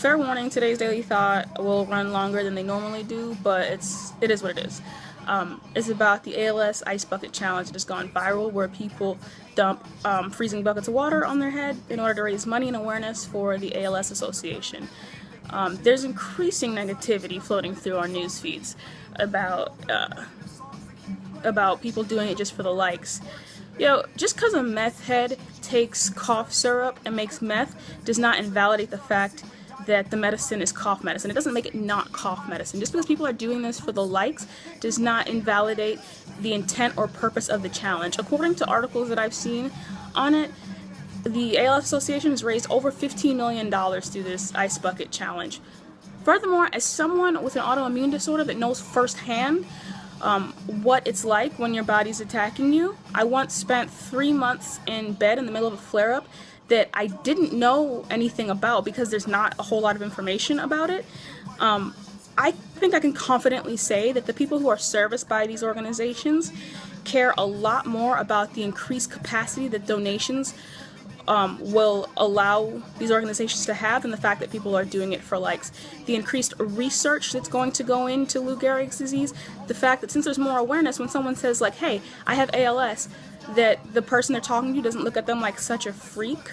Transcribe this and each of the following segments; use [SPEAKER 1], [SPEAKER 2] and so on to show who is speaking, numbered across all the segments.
[SPEAKER 1] fair warning, today's Daily Thought will run longer than they normally do, but it's it is what it is. Um, it's about the ALS Ice Bucket Challenge that has gone viral, where people dump um, freezing buckets of water on their head in order to raise money and awareness for the ALS Association. Um, there's increasing negativity floating through our news feeds about uh, about people doing it just for the likes. You know, just because a meth head takes cough syrup and makes meth does not invalidate the fact that the medicine is cough medicine. It doesn't make it not cough medicine. Just because people are doing this for the likes does not invalidate the intent or purpose of the challenge. According to articles that I've seen on it, the ALS Association has raised over $15 million through this Ice Bucket Challenge. Furthermore, as someone with an autoimmune disorder that knows firsthand um, what it's like when your body's attacking you. I once spent three months in bed in the middle of a flare-up that I didn't know anything about because there's not a whole lot of information about it. Um, I think I can confidently say that the people who are serviced by these organizations care a lot more about the increased capacity that donations um, will allow these organizations to have and the fact that people are doing it for likes. The increased research that's going to go into Lou Gehrig's disease, the fact that since there's more awareness when someone says like, hey, I have ALS, that the person they're talking to doesn't look at them like such a freak.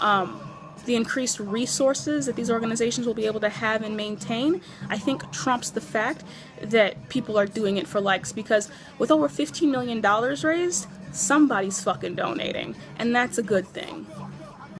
[SPEAKER 1] Um, the increased resources that these organizations will be able to have and maintain, I think trumps the fact that people are doing it for likes because with over $15 million raised, somebody's fucking donating, and that's a good thing.